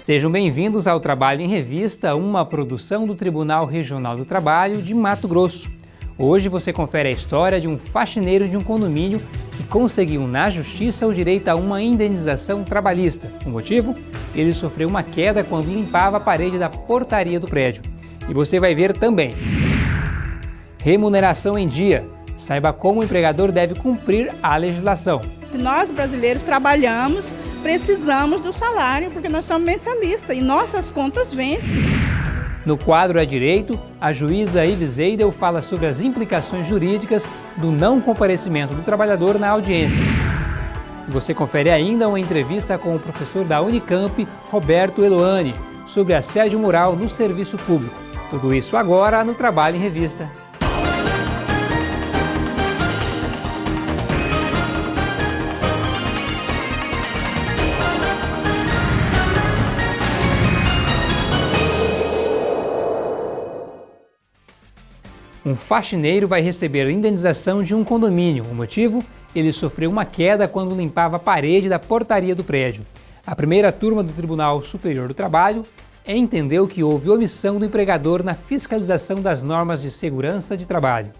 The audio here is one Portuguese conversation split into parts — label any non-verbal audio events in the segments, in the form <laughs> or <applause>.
Sejam bem-vindos ao Trabalho em Revista, uma produção do Tribunal Regional do Trabalho de Mato Grosso. Hoje você confere a história de um faxineiro de um condomínio que conseguiu na justiça o direito a uma indenização trabalhista. O motivo? Ele sofreu uma queda quando limpava a parede da portaria do prédio. E você vai ver também. Remuneração em dia. Saiba como o empregador deve cumprir a legislação. Nós brasileiros trabalhamos, precisamos do salário, porque nós somos mensalistas e nossas contas vencem. No quadro A Direito, a juíza Ives Eidel fala sobre as implicações jurídicas do não comparecimento do trabalhador na audiência. Você confere ainda uma entrevista com o professor da Unicamp, Roberto Eloane, sobre assédio moral no serviço público. Tudo isso agora no Trabalho em Revista. Um faxineiro vai receber indenização de um condomínio. O motivo? Ele sofreu uma queda quando limpava a parede da portaria do prédio. A primeira turma do Tribunal Superior do Trabalho entendeu que houve omissão do empregador na fiscalização das normas de segurança de trabalho.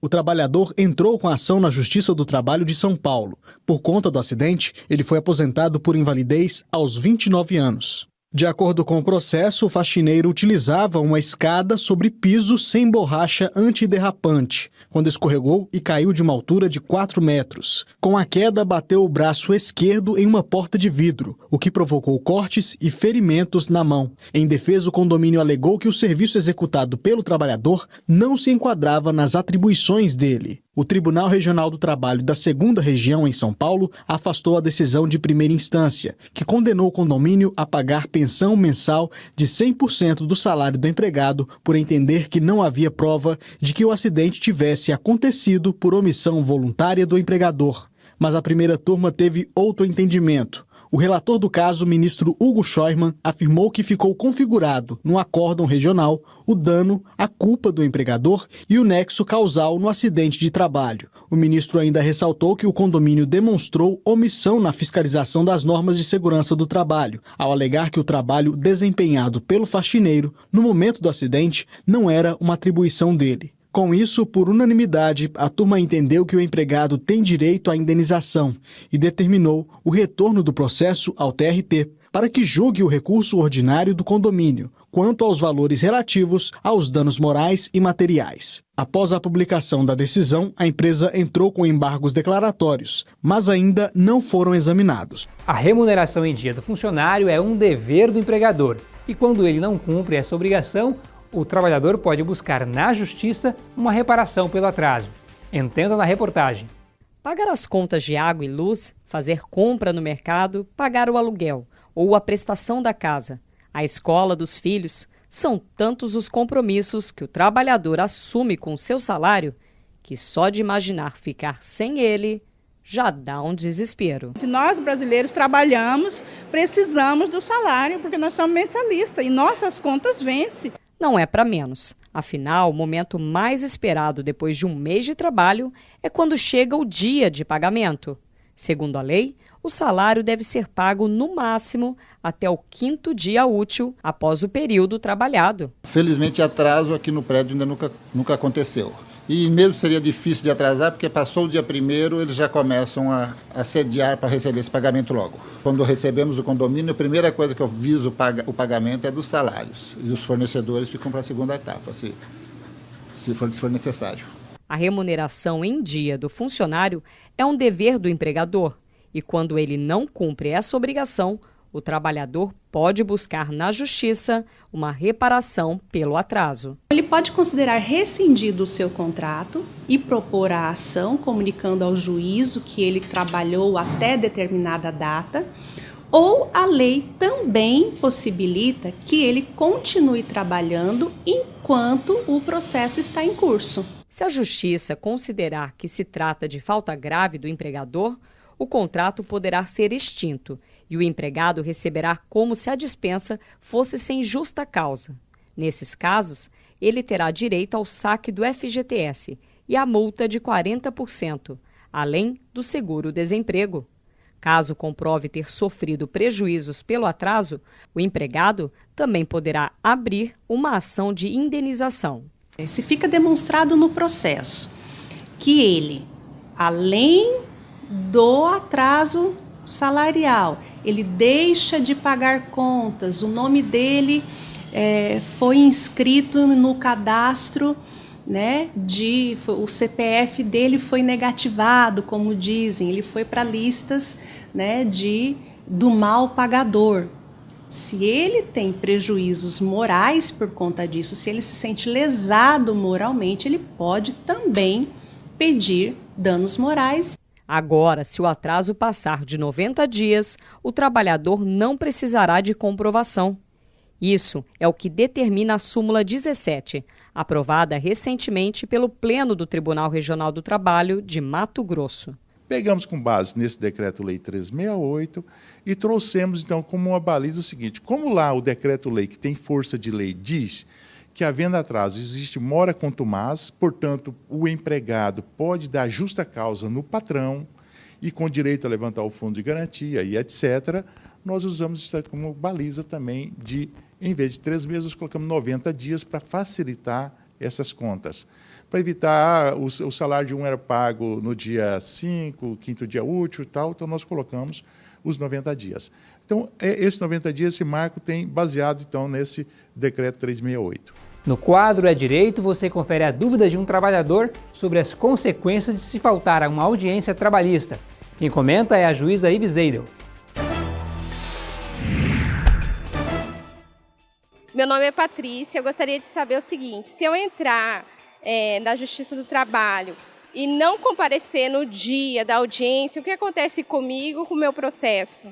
O trabalhador entrou com a ação na Justiça do Trabalho de São Paulo. Por conta do acidente, ele foi aposentado por invalidez aos 29 anos. De acordo com o processo, o faxineiro utilizava uma escada sobre piso sem borracha antiderrapante, quando escorregou e caiu de uma altura de 4 metros. Com a queda, bateu o braço esquerdo em uma porta de vidro, o que provocou cortes e ferimentos na mão. Em defesa, o condomínio alegou que o serviço executado pelo trabalhador não se enquadrava nas atribuições dele. O Tribunal Regional do Trabalho da Segunda Região, em São Paulo, afastou a decisão de primeira instância, que condenou o condomínio a pagar pensão mensal de 100% do salário do empregado por entender que não havia prova de que o acidente tivesse acontecido por omissão voluntária do empregador. Mas a primeira turma teve outro entendimento. O relator do caso, ministro Hugo Scheuermann, afirmou que ficou configurado no acórdão regional o dano, a culpa do empregador e o nexo causal no acidente de trabalho. O ministro ainda ressaltou que o condomínio demonstrou omissão na fiscalização das normas de segurança do trabalho, ao alegar que o trabalho desempenhado pelo faxineiro no momento do acidente não era uma atribuição dele. Com isso, por unanimidade, a turma entendeu que o empregado tem direito à indenização e determinou o retorno do processo ao TRT para que julgue o recurso ordinário do condomínio quanto aos valores relativos aos danos morais e materiais. Após a publicação da decisão, a empresa entrou com embargos declaratórios, mas ainda não foram examinados. A remuneração em dia do funcionário é um dever do empregador e quando ele não cumpre essa obrigação, o trabalhador pode buscar na justiça uma reparação pelo atraso. Entenda na reportagem. Pagar as contas de água e luz, fazer compra no mercado, pagar o aluguel ou a prestação da casa, a escola dos filhos, são tantos os compromissos que o trabalhador assume com seu salário que só de imaginar ficar sem ele já dá um desespero. Nós brasileiros trabalhamos, precisamos do salário porque nós somos mensalistas e nossas contas vencem não é para menos. Afinal, o momento mais esperado depois de um mês de trabalho é quando chega o dia de pagamento. Segundo a lei, o salário deve ser pago no máximo até o quinto dia útil após o período trabalhado. Felizmente, atraso aqui no prédio ainda nunca, nunca aconteceu. E mesmo seria difícil de atrasar, porque passou o dia primeiro, eles já começam a, a sediar para receber esse pagamento logo. Quando recebemos o condomínio, a primeira coisa que eu viso o, paga, o pagamento é dos salários. E os fornecedores ficam para a segunda etapa, se, se, for, se for necessário. A remuneração em dia do funcionário é um dever do empregador. E quando ele não cumpre essa obrigação, o trabalhador pode buscar na justiça uma reparação pelo atraso. Ele pode considerar rescindido o seu contrato e propor a ação comunicando ao juízo que ele trabalhou até determinada data. Ou a lei também possibilita que ele continue trabalhando enquanto o processo está em curso. Se a justiça considerar que se trata de falta grave do empregador, o contrato poderá ser extinto e o empregado receberá como se a dispensa fosse sem justa causa. Nesses casos, ele terá direito ao saque do FGTS e à multa de 40%, além do seguro-desemprego. Caso comprove ter sofrido prejuízos pelo atraso, o empregado também poderá abrir uma ação de indenização. Se fica demonstrado no processo que ele, além do atraso salarial, ele deixa de pagar contas, o nome dele é, foi inscrito no cadastro né, de o CPF dele foi negativado, como dizem, ele foi para listas, né, de do mal pagador. Se ele tem prejuízos morais por conta disso, se ele se sente lesado moralmente, ele pode também pedir danos morais. Agora, se o atraso passar de 90 dias, o trabalhador não precisará de comprovação. Isso é o que determina a súmula 17, aprovada recentemente pelo Pleno do Tribunal Regional do Trabalho de Mato Grosso. Pegamos com base nesse decreto-lei 368 e trouxemos então como uma baliza o seguinte: como lá o decreto-lei que tem força de lei diz que havendo atraso existe mora contumaz, portanto, o empregado pode dar justa causa no patrão e com direito a levantar o fundo de garantia e etc., nós usamos isso como baliza também de em vez de três meses, colocamos 90 dias para facilitar essas contas. Para evitar, ah, o, salário de um era pago no dia 5, quinto dia útil e tal, então nós colocamos os 90 dias. Então, é, esses 90 dias, esse marco tem baseado então nesse decreto 368. No quadro É Direito, você confere a dúvida de um trabalhador sobre as consequências de se faltar a uma audiência trabalhista. Quem comenta é a juíza Ives Eidel. Meu nome é Patrícia. Eu gostaria de saber o seguinte: se eu entrar é, na Justiça do Trabalho e não comparecer no dia da audiência, o que acontece comigo, com o meu processo?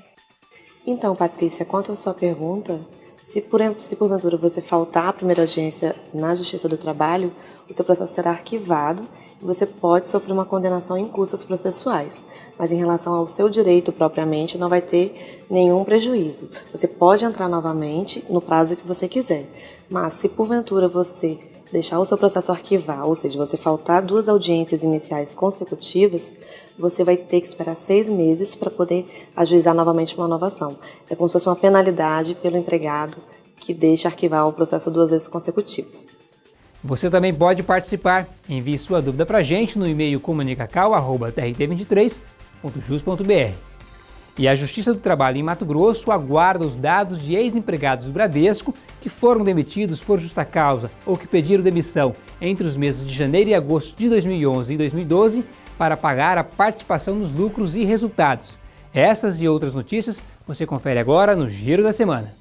Então, Patrícia, quanto à sua pergunta, se, por, se porventura você faltar à primeira audiência na Justiça do Trabalho, o seu processo será arquivado você pode sofrer uma condenação em custas processuais, mas em relação ao seu direito propriamente não vai ter nenhum prejuízo. Você pode entrar novamente no prazo que você quiser, mas se porventura você deixar o seu processo arquivar, ou seja, você faltar duas audiências iniciais consecutivas, você vai ter que esperar seis meses para poder ajuizar novamente uma nova ação. É como se fosse uma penalidade pelo empregado que deixa arquivar o processo duas vezes consecutivas. Você também pode participar. Envie sua dúvida para a gente no e-mail comunicacal.trt23.jus.br. E a Justiça do Trabalho em Mato Grosso aguarda os dados de ex-empregados do Bradesco que foram demitidos por justa causa ou que pediram demissão entre os meses de janeiro e agosto de 2011 e 2012 para pagar a participação nos lucros e resultados. Essas e outras notícias você confere agora no Giro da Semana.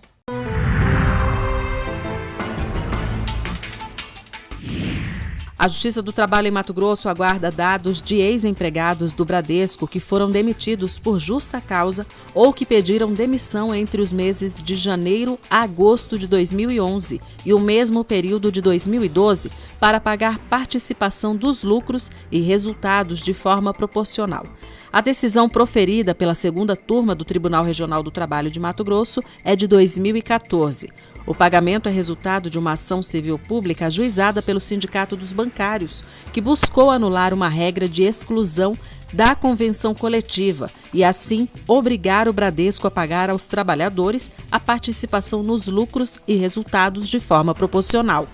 A Justiça do Trabalho em Mato Grosso aguarda dados de ex-empregados do Bradesco que foram demitidos por justa causa ou que pediram demissão entre os meses de janeiro a agosto de 2011 e o mesmo período de 2012 para pagar participação dos lucros e resultados de forma proporcional. A decisão proferida pela segunda turma do Tribunal Regional do Trabalho de Mato Grosso é de 2014. O pagamento é resultado de uma ação civil pública ajuizada pelo Sindicato dos Bancários, que buscou anular uma regra de exclusão da convenção coletiva e, assim, obrigar o Bradesco a pagar aos trabalhadores a participação nos lucros e resultados de forma proporcional.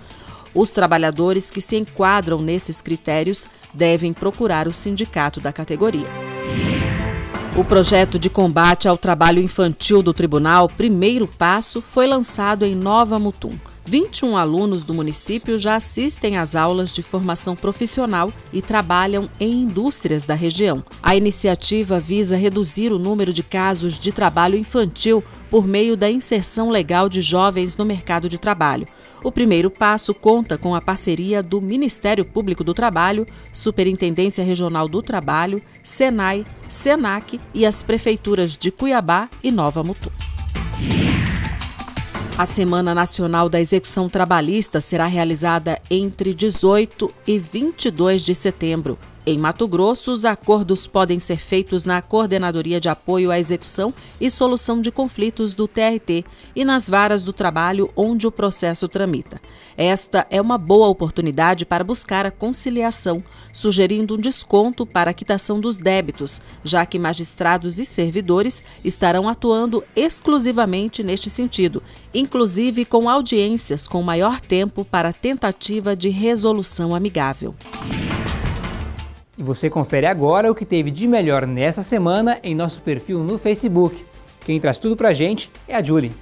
Os trabalhadores que se enquadram nesses critérios devem procurar o sindicato da categoria. O projeto de combate ao trabalho infantil do tribunal, Primeiro Passo, foi lançado em Nova Mutum. 21 alunos do município já assistem às aulas de formação profissional e trabalham em indústrias da região. A iniciativa visa reduzir o número de casos de trabalho infantil por meio da inserção legal de jovens no mercado de trabalho. O primeiro passo conta com a parceria do Ministério Público do Trabalho, Superintendência Regional do Trabalho, Senai, Senac e as prefeituras de Cuiabá e Nova Mutum. A Semana Nacional da Execução Trabalhista será realizada entre 18 e 22 de setembro. Em Mato Grosso, os acordos podem ser feitos na Coordenadoria de Apoio à Execução e Solução de Conflitos do TRT e nas varas do trabalho onde o processo tramita. Esta é uma boa oportunidade para buscar a conciliação, sugerindo um desconto para a quitação dos débitos, já que magistrados e servidores estarão atuando exclusivamente neste sentido, inclusive com audiências com maior tempo para tentativa de resolução amigável. E você confere agora o que teve de melhor nessa semana em nosso perfil no Facebook. Quem traz tudo pra gente é a Julie.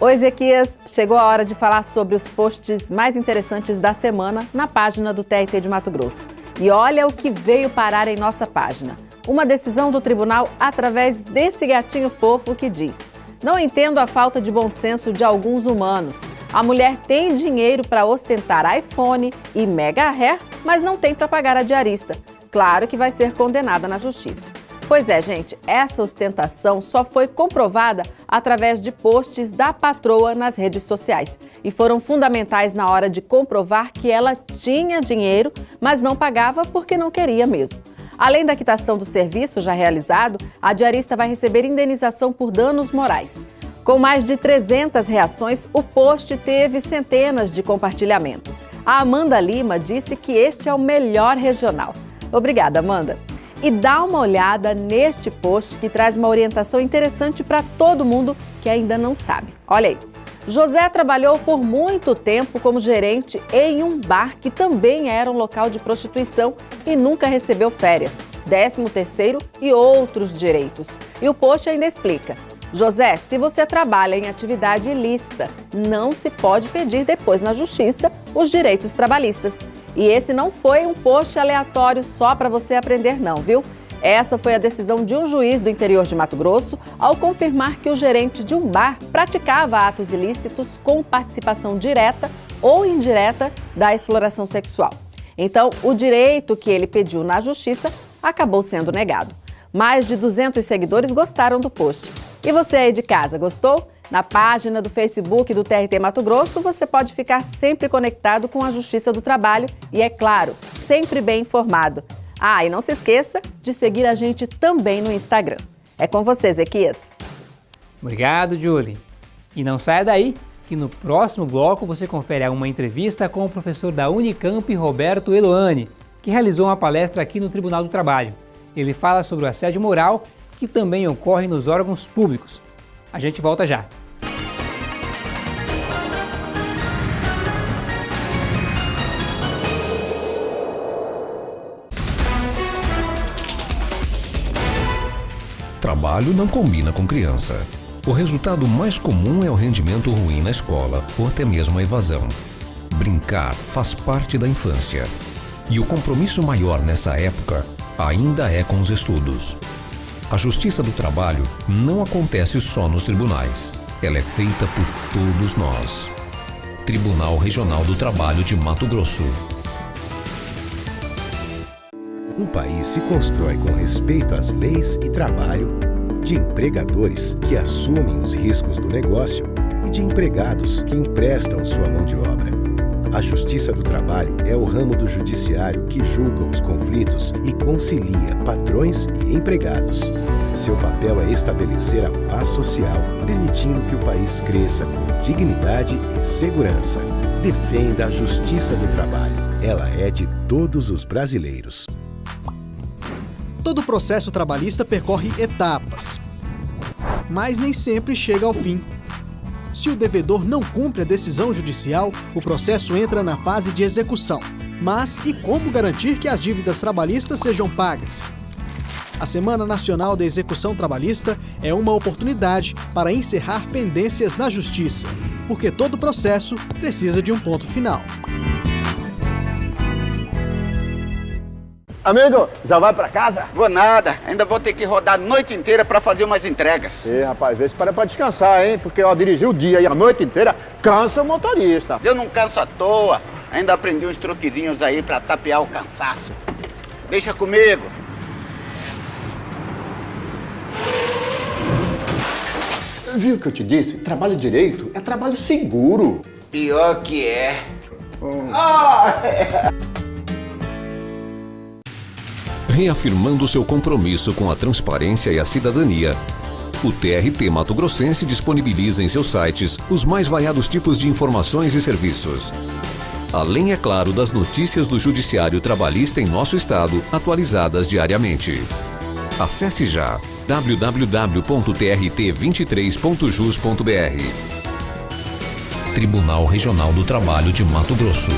Oi, Ezequias. Chegou a hora de falar sobre os posts mais interessantes da semana na página do TRT de Mato Grosso. E olha o que veio parar em nossa página. Uma decisão do tribunal através desse gatinho fofo que diz: Não entendo a falta de bom senso de alguns humanos. A mulher tem dinheiro para ostentar iPhone e Mega Hair, mas não tem para pagar a diarista. Claro que vai ser condenada na justiça. Pois é, gente, essa ostentação só foi comprovada através de posts da patroa nas redes sociais e foram fundamentais na hora de comprovar que ela tinha dinheiro, mas não pagava porque não queria mesmo. Além da quitação do serviço já realizado, a diarista vai receber indenização por danos morais. Com mais de 300 reações, o post teve centenas de compartilhamentos. A Amanda Lima disse que este é o melhor regional. Obrigada, Amanda. E dá uma olhada neste post que traz uma orientação interessante para todo mundo que ainda não sabe. Olha aí. José trabalhou por muito tempo como gerente em um bar que também era um local de prostituição e nunca recebeu férias, 13 terceiro e outros direitos. E o post ainda explica. José, se você trabalha em atividade ilícita, não se pode pedir depois na justiça os direitos trabalhistas. E esse não foi um post aleatório só para você aprender, não, viu? Essa foi a decisão de um juiz do interior de Mato Grosso ao confirmar que o gerente de um bar praticava atos ilícitos com participação direta ou indireta da exploração sexual. Então, o direito que ele pediu na justiça acabou sendo negado. Mais de 200 seguidores gostaram do post. E você aí de casa, gostou? Na página do Facebook do TRT Mato Grosso, você pode ficar sempre conectado com a Justiça do Trabalho e, é claro, sempre bem informado. Ah, e não se esqueça de seguir a gente também no Instagram. É com você, Ezequias. Obrigado, Julie. E não saia daí, que no próximo bloco você confere uma entrevista com o professor da Unicamp, Roberto Eloane, que realizou uma palestra aqui no Tribunal do Trabalho. Ele fala sobre o assédio moral que também ocorre nos órgãos públicos. A gente volta já. Trabalho não combina com criança. O resultado mais comum é o rendimento ruim na escola ou até mesmo a evasão. Brincar faz parte da infância. E o compromisso maior nessa época ainda é com os estudos. A justiça do trabalho não acontece só nos tribunais. Ela é feita por todos nós. Tribunal Regional do Trabalho de Mato Grosso. Um país se constrói com respeito às leis e trabalho, de empregadores que assumem os riscos do negócio e de empregados que emprestam sua mão de obra. A Justiça do Trabalho é o ramo do judiciário que julga os conflitos e concilia patrões e empregados. Seu papel é estabelecer a paz social, permitindo que o país cresça com dignidade e segurança. Defenda a Justiça do Trabalho. Ela é de todos os brasileiros. Todo processo trabalhista percorre etapas, mas nem sempre chega ao fim. Se o devedor não cumpre a decisão judicial, o processo entra na fase de execução. Mas e como garantir que as dívidas trabalhistas sejam pagas? A Semana Nacional da Execução Trabalhista é uma oportunidade para encerrar pendências na Justiça, porque todo processo precisa de um ponto final. Amigo, já vai para casa? Vou nada, ainda vou ter que rodar a noite inteira para fazer umas entregas. Sim, rapaz, vê se para pra descansar, hein? Porque ó, dirigir o dia e a noite inteira cansa o motorista. Eu não canso à toa, ainda aprendi uns truquezinhos aí para tapear o cansaço. Deixa comigo. Viu o que eu te disse? Trabalho direito é trabalho seguro. Pior que é. Reafirmando seu compromisso com a transparência e a cidadania, o TRT Mato Grossense disponibiliza em seus sites os mais variados tipos de informações e serviços. Além, é claro, das notícias do Judiciário Trabalhista em nosso estado, atualizadas diariamente. Acesse já www.trt23.jus.br. Tribunal Regional do Trabalho de Mato Grosso.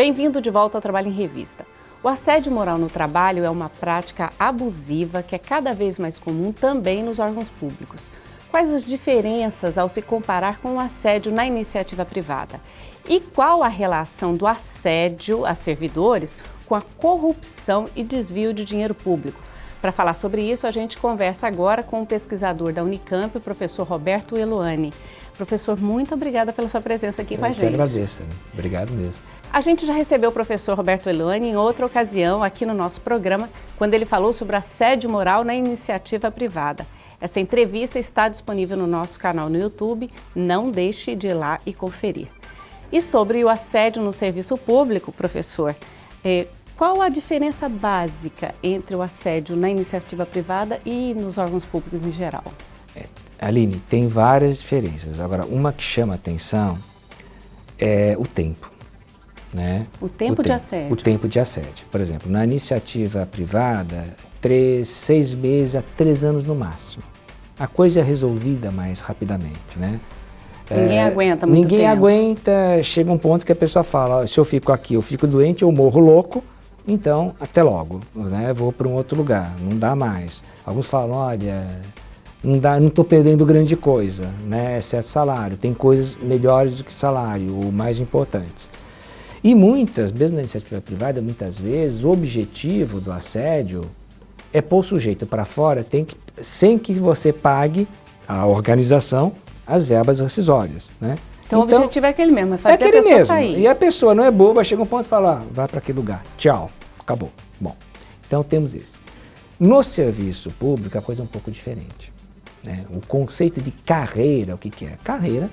Bem-vindo de volta ao Trabalho em Revista. O assédio moral no trabalho é uma prática abusiva que é cada vez mais comum também nos órgãos públicos. Quais as diferenças ao se comparar com o assédio na iniciativa privada? E qual a relação do assédio a servidores com a corrupção e desvio de dinheiro público? Para falar sobre isso, a gente conversa agora com o pesquisador da Unicamp, o professor Roberto Eloane. Professor, muito obrigada pela sua presença aqui Eu com a gente. agradeço, obrigado mesmo. A gente já recebeu o professor Roberto Elane em outra ocasião aqui no nosso programa, quando ele falou sobre assédio moral na iniciativa privada. Essa entrevista está disponível no nosso canal no YouTube, não deixe de ir lá e conferir. E sobre o assédio no serviço público, professor, eh, qual a diferença básica entre o assédio na iniciativa privada e nos órgãos públicos em geral? Aline, tem várias diferenças. Agora, uma que chama atenção é o tempo. Né? O tempo de assédio. O tempo de assédio. Por exemplo, na iniciativa privada, três, seis meses a três anos no máximo. A coisa é resolvida mais rapidamente, né? Ninguém É, aguenta muito Ninguém tempo. aguenta, chega um ponto que a pessoa fala, "Ó, se eu fico aqui, eu fico doente, eu morro louco, então até logo, né? Vou para um outro lugar, não dá mais. Alguns falam, olha, não dá, não estou perdendo grande coisa, né? Exceto salário, tem coisas melhores do que salário, ou mais importantes. E muitas, mesmo na iniciativa privada, muitas vezes o objetivo do assédio é pôr o sujeito para fora tem que, sem que você pague a organização as verbas rescisórias, né? Então, o objetivo é aquele mesmo, é fazer é aquele a pessoa mesmo. sair. E a pessoa não é boba, chega um ponto e fala, ah, vai para aquele lugar, tchau, acabou. Bom, então temos esse. No serviço público a coisa é um pouco diferente. né? O conceito de carreira, o que, que é? Carreira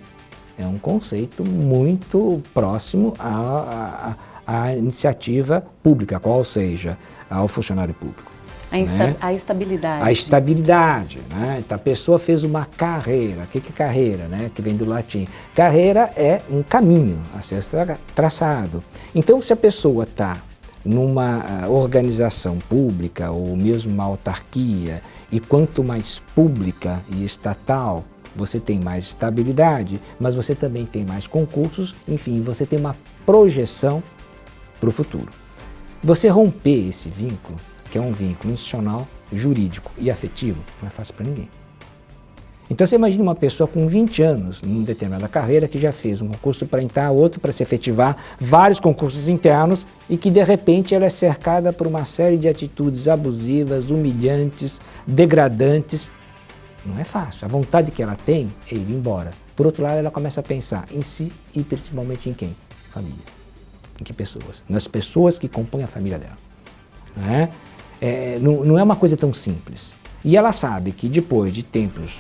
é um conceito muito próximo à, à- à iniciativa pública, qual seja, ao funcionário público. A, insta- né? a estabilidade. A estabilidade, né? Então a pessoa fez uma carreira. O que que é carreira, né? Que vem do latim. Carreira é um caminho a ser tra- traçado. Então se a pessoa está numa ah, organização pública ou mesmo uma autarquia e quanto mais pública e estatal você tem mais estabilidade, mas você também tem mais concursos, enfim, você tem uma projeção para o futuro. Você romper esse vínculo, que é um vínculo institucional, jurídico e afetivo, não é fácil para ninguém. Então você imagina uma pessoa com 20 anos, numa determinada carreira, que já fez um concurso para entrar, outro para se efetivar, vários concursos internos e que de repente ela é cercada por uma série de atitudes abusivas, humilhantes, degradantes. Não é fácil. A vontade que ela tem é ir embora. Por outro lado, ela começa a pensar em si e principalmente em quem? Família. Em que pessoas? Nas pessoas que compõem a família dela. Não é? É, não, não é uma coisa tão simples. E ela sabe que depois de tempos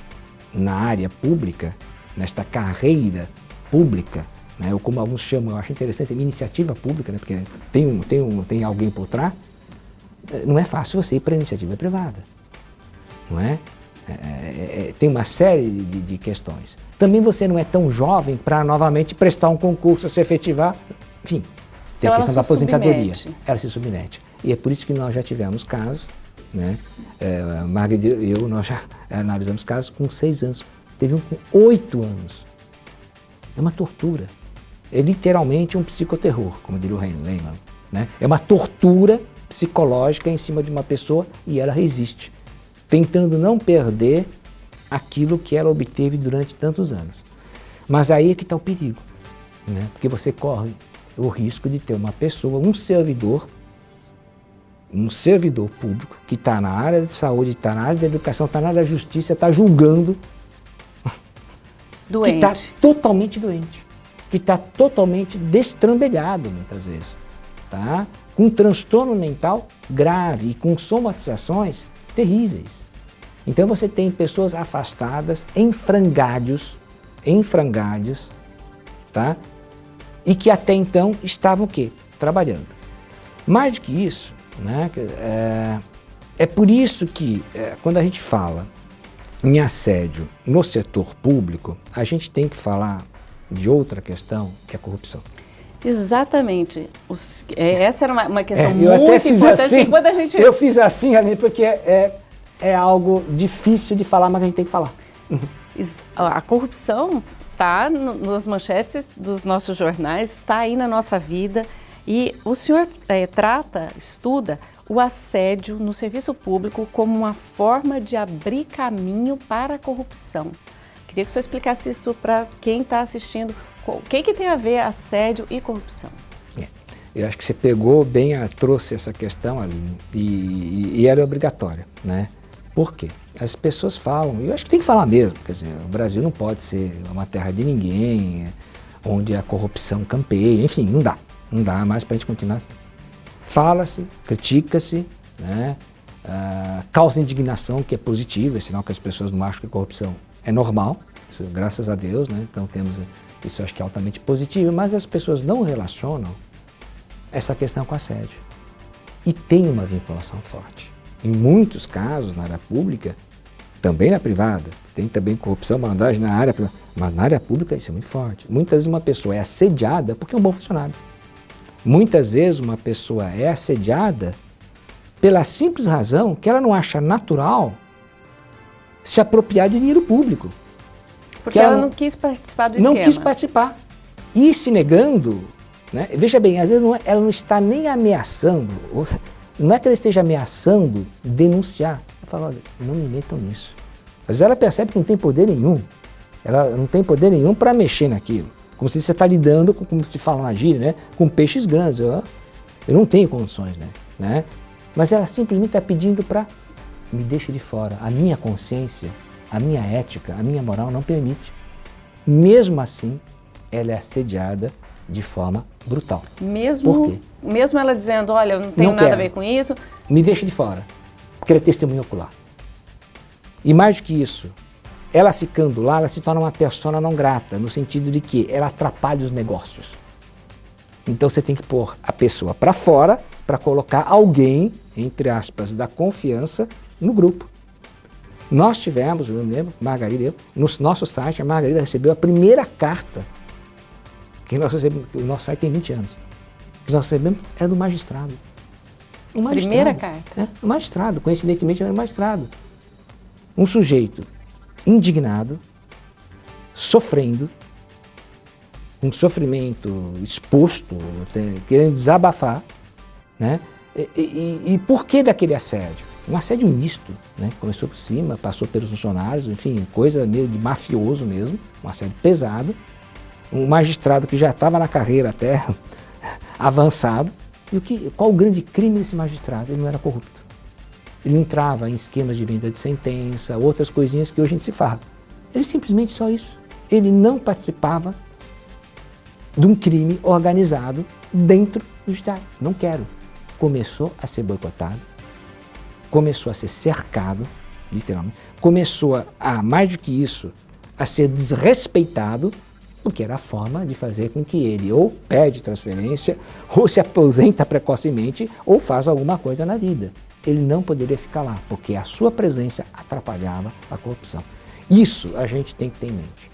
na área pública, nesta carreira pública, né, ou como alguns chamam, eu acho interessante, iniciativa pública, né, porque tem, um, tem, um, tem alguém por trás, eh, não é fácil você ir para a iniciativa privada. Não é? É, é, é, tem uma série de, de questões. Também você não é tão jovem para novamente prestar um concurso, se efetivar, enfim, tem Então a questão da se aposentadoria. submete. Ela se submete. E é por isso que nós já tivemos casos, né? É, a Margarida e eu, nós já analisamos casos com seis anos. Teve um com oito anos. É uma tortura. É literalmente um psicoterror, como diria o Hein Lehmann. Né? É uma tortura psicológica em cima de uma pessoa e ela resiste, tentando não perder aquilo que ela obteve durante tantos anos. Mas aí é que está o perigo, né? porque você corre o risco de ter uma pessoa, um servidor, um servidor público que está na área de saúde, está na área da educação, está na área da justiça, está julgando, Doente. que está totalmente doente, que está totalmente destrambelhado muitas vezes, tá? com transtorno mental grave e com somatizações terríveis. Então você tem pessoas afastadas em frangalhos, em frangalhos, tá? E que até então estavam o quê? Trabalhando. Mais do que isso, né? É, é por isso que é, quando a gente fala em assédio no setor público, a gente tem que falar de outra questão, que é a corrupção. Exatamente. Os, é, essa era uma, uma questão é, muito importante. Assim, quando a gente... Eu fiz assim, ali, porque é, é algo difícil de falar, mas a gente tem que falar. A corrupção está nas manchetes dos nossos jornais, está aí na nossa vida. E o senhor é, trata, estuda o assédio no serviço público como uma forma de abrir caminho para a corrupção. Queria que o senhor explicasse isso para quem está assistindo. O que, que tem a ver assédio e corrupção? É, eu acho que você pegou bem, trouxe essa questão ali e, e, ela é obrigatória, né? Por quê? As pessoas falam, e eu acho que tem que falar mesmo, quer dizer, o Brasil não pode ser uma terra de ninguém, onde a corrupção campeia, enfim, não dá, não dá mais para a gente continuar assim fala-se, critica-se, né? Uh, causa indignação, que é positivo, é sinal que as pessoas não acham que a corrupção é normal, isso, graças a Deus, né? então temos isso acho que é altamente positivo, mas as pessoas não relacionam essa questão com assédio. E tem uma vinculação forte. Em muitos casos, na área pública, também na privada, tem também corrupção, malandragem na área privada, mas na área pública isso é muito forte. Muitas vezes uma pessoa é assediada porque é um bom funcionário. Muitas vezes uma pessoa é assediada pela simples razão que ela não acha natural se apropriar de dinheiro público. Porque ela, ela, não quis participar do não esquema. Não quis participar. E se negando, né? veja bem, às vezes não, é, ela não está nem ameaçando, não é que ela esteja ameaçando denunciar. Ela fala, olha, não me metam nisso. Às vezes ela percebe que não tem poder nenhum. Ela não tem poder nenhum para mexer naquilo. Como se você está lidando, com, como se fala na gíria, né? com peixes grandes. Eu, eu não tenho condições, né? né? Mas ela simplesmente está pedindo para me deixe de fora. A minha consciência, a minha ética, a minha moral não permite. Mesmo assim, ela é assediada de forma brutal. Mesmo, Por quê? mesmo ela dizendo, olha, eu não tenho não nada quero. a ver com isso. Me deixe de fora, porque ela é testemunha ocular. E mais do que isso, ela ficando lá, ela se torna uma persona não grata, no sentido de que ela atrapalha os negócios. Então você tem que pôr a pessoa para fora para colocar alguém, entre aspas, da confiança no grupo. Nós tivemos, eu me lembro, Margarida, eu, no nosso site, a Margarida recebeu a primeira carta que nós recebemos, o nosso site tem 20 anos, que nós recebemos é do magistrado. O magistrado. Primeira carta? É, o magistrado, coincidentemente era o magistrado. Um sujeito indignado, sofrendo, um sofrimento exposto, querendo desabafar, né? E, e, e, por que daquele assédio? Um assédio misto, né? Começou por cima, passou pelos funcionários, enfim, coisa meio de mafioso mesmo, um assédio pesado. Um magistrado que já estava na carreira até <laughs> avançado. E o que, qual o grande crime desse magistrado? Ele não era corrupto. Ele entrava em esquemas de venda de sentença, outras coisinhas que hoje a gente se fala. Ele simplesmente só isso. Ele não participava de um crime organizado dentro do Estado. Não quero. Começou a ser boicotado, começou a ser cercado, literalmente, começou a, mais do que isso, a ser desrespeitado, porque era a forma de fazer com que ele ou pede transferência, <laughs> ou se aposenta precocemente, ou faz alguma coisa na vida ele não poderia ficar lá, porque a sua presença atrapalhava a corrupção. Isso a gente tem que ter em mente.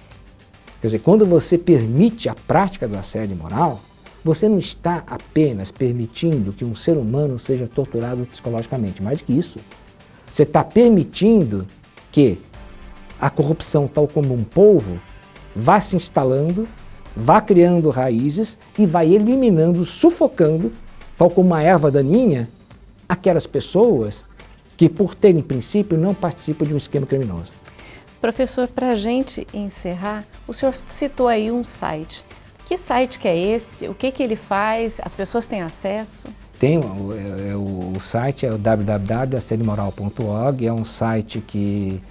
Quer dizer, quando você permite a prática do assédio moral, você não está apenas permitindo que um ser humano seja torturado psicologicamente, mais do que isso. Você está permitindo que a corrupção, tal como um polvo, vá se instalando, vá criando raízes e vai eliminando, sufocando, tal como uma erva daninha, aquelas pessoas que, por terem princípio, não participam de um esquema criminoso. Professor, para a gente encerrar, o senhor citou aí um site. Que site que é esse? O que, que ele faz? As pessoas têm acesso? Tem, o, é, o, o site é o www.assedimoral.org, é um site que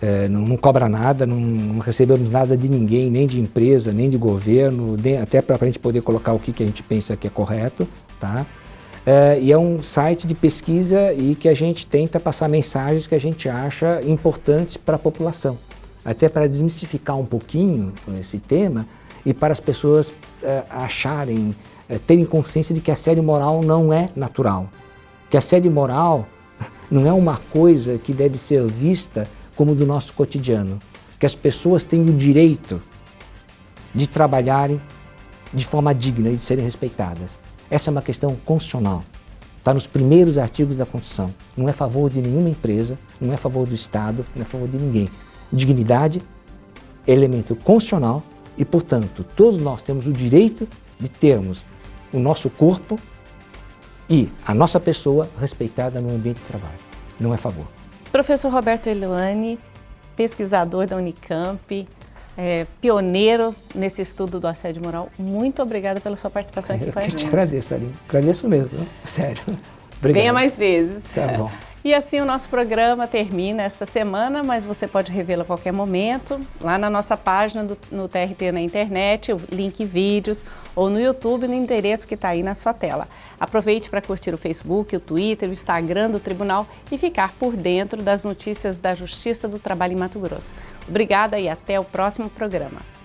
é, não, não, cobra nada, não, não, recebemos nada de ninguém, nem de empresa, nem de governo, nem, até para a gente poder colocar o que, que a gente pensa que é correto, tá? É, e é um site de pesquisa e que a gente tenta passar mensagens que a gente acha importantes para a população. Até para desmistificar um pouquinho esse tema e para as pessoas é, acharem, é, terem consciência de que assédio moral não é natural. Que assédio moral <laughs> não é uma coisa que deve ser vista como do nosso cotidiano. Que as pessoas têm o direito de trabalharem de forma digna e de serem respeitadas. Essa é uma questão constitucional. Está nos primeiros artigos da Constituição. Não é a favor de nenhuma empresa, não é a favor do Estado, não é a favor de ninguém. Dignidade elemento constitucional e, portanto, todos nós temos o direito de termos o nosso corpo e a nossa pessoa respeitada no ambiente de trabalho. Não é favor. Professor Roberto Eluane, pesquisador da Unicamp, é, pioneiro nesse estudo do assédio moral. Muito obrigada pela sua participação aqui Eu com a gente. te agradeço, Aline. Agradeço mesmo, né? sério. Obrigado. Venha mais vezes. Tá bom. E assim o nosso programa termina esta semana, mas você pode revê-lo a qualquer momento, lá na nossa página do, no TRT na internet, o link vídeos, ou no YouTube, no endereço que está aí na sua tela. Aproveite para curtir o Facebook, o Twitter, o Instagram do Tribunal e ficar por dentro das notícias da Justiça do Trabalho em Mato Grosso. Obrigada e até o próximo programa.